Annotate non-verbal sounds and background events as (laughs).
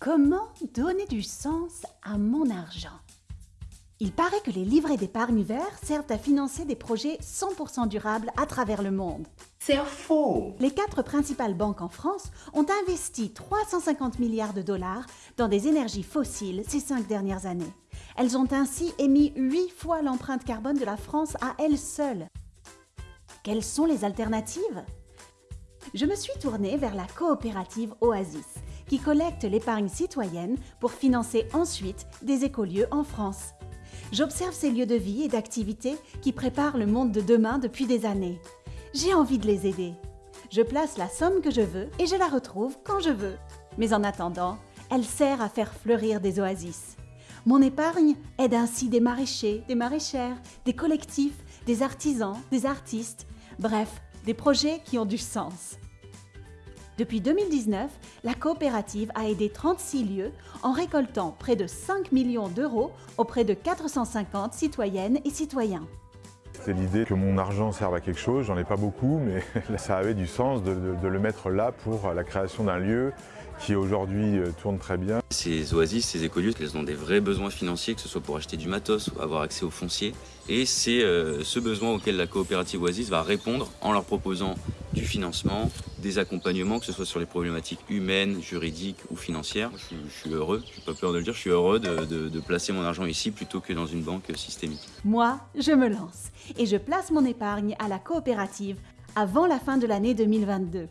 Comment donner du sens à mon argent? Il paraît que les livrets d'épargne verts servent à financer des projets 100% durables à travers le monde. C'est faux Les quatre principales banques en France ont investi 350 milliards de dollars dans des énergies fossiles ces cinq dernières années. Elles ont ainsi émis huit fois l'empreinte carbone de la France à elles seules. Quelles sont les alternatives? Je me suis tournée vers la coopérative Oasis, qui collecte l'épargne citoyenne pour financer ensuite des écolieux en France. J'observe ces lieux de vie et d'activité qui préparent le monde de demain depuis des années. J'ai envie de les aider. Je place la somme que je veux et je la retrouve quand je veux. Mais en attendant, elle sert à faire fleurir des oasis. Mon épargne aide ainsi des maraîchers, des maraîchères, des collectifs, des artisans, des artistes, bref, des projets qui ont du sens. Depuis 2019, la coopérative a aidé 36 lieux en récoltant près de 5 millions d'euros auprès de 450 citoyennes et citoyens. C'est l'idée que mon argent serve à quelque chose, j'en ai pas beaucoup, mais (laughs) ça avait du sens de, de- de le mettre là pour la création d'un lieu qui aujourd'hui euh, tourne très bien. Ces oasis, ces écolieux, elles ont des vrais besoins financiers, que ce soit pour acheter du matos ou avoir accès au foncier. Et c'est euh, ce besoin auquel la coopérative Oasis va répondre en leur proposant du financement, des accompagnements, que ce soit sur les problématiques humaines, juridiques ou financières. Je, suis- heureux, je n'ai pas peur de le dire, je suis heureux de placer mon argent ici plutôt que dans une banque systémique. Moi, je me lance et je place mon épargne à la coopérative avant la fin de l'année 2022.